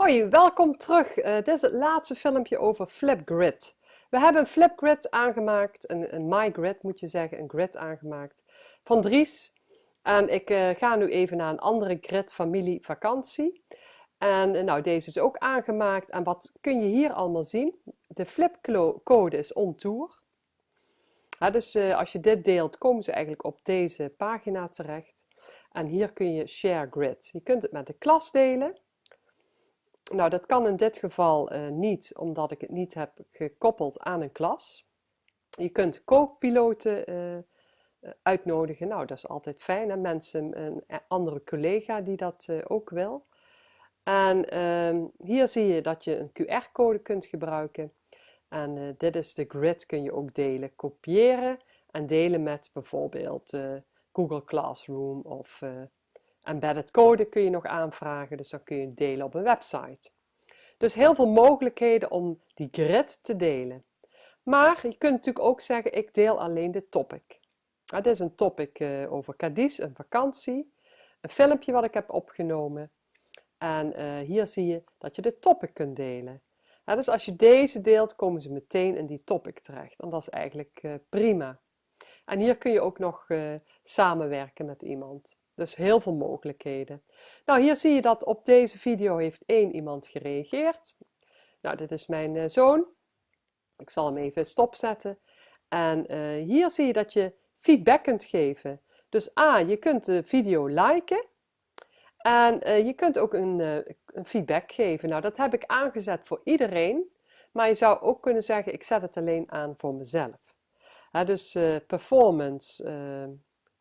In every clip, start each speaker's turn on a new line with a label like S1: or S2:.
S1: Hoi, welkom terug. Uh, dit is het laatste filmpje over Flipgrid. We hebben een Flipgrid aangemaakt, een, een MyGrid moet je zeggen, een grid aangemaakt van Dries. En ik uh, ga nu even naar een andere grid, familie, vakantie. En uh, nou, deze is ook aangemaakt. En wat kun je hier allemaal zien? De flipcode is on tour. Dus als je dit deelt, komen ze eigenlijk op deze pagina terecht. En hier kun je share grid. Je kunt het met de klas delen. Nou, dat kan in dit geval uh, niet, omdat ik het niet heb gekoppeld aan een klas. Je kunt co-piloten uh, uitnodigen. Nou, dat is altijd fijn. En mensen, een andere collega die dat ook wil. En uh, hier zie je dat je een QR-code kunt gebruiken. En dit is de grid, kun je ook delen. Kopiëren en delen met bijvoorbeeld Google Classroom of Embedded code kun je nog aanvragen, dus dan kun je delen op een website. Dus heel veel mogelijkheden om die grid te delen. Maar je kunt natuurlijk ook zeggen, ik deel alleen de topic. Dit is een topic uh, over Cadiz, een vakantie. Een filmpje wat ik heb opgenomen. En uh, hier zie je dat je de topic kunt delen. Dus als je deze deelt, komen ze meteen in die topic terecht. En dat is eigenlijk uh, prima. En hier kun je ook nog samenwerken met iemand. Dus heel veel mogelijkheden. Nou, hier zie je dat op deze video heeft één iemand gereageerd. Nou, dit is mijn uh, zoon. Ik zal hem even stopzetten. En uh, hier zie je dat je feedback kunt geven. Dus A, je kunt de video liken. En uh, je kunt ook een, een, feedback geven. Nou, dat heb ik aangezet voor iedereen. Maar je zou ook kunnen zeggen, ik zet het alleen aan voor mezelf. dus performance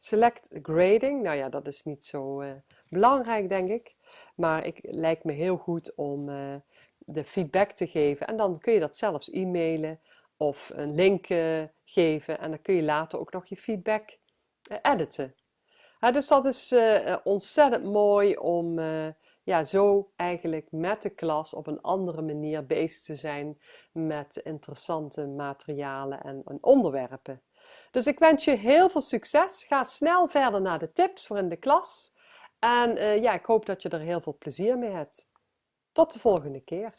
S1: Select grading, nou ja, dat is niet zo uh, belangrijk denk ik. Maar het lijkt me heel goed om uh, de feedback te geven. En dan kun je dat zelfs e-mailen of een link uh, geven. En dan kun je later ook nog je feedback editen. dus dat is ontzettend mooi om ja, zo eigenlijk met de klas op een andere manier bezig te zijn met interessante materialen en, en onderwerpen. Dus ik wens je heel veel succes. Ga snel verder naar de tips voor in de klas. En uh, ja, ik hoop dat je er heel veel plezier mee hebt. Tot de volgende keer.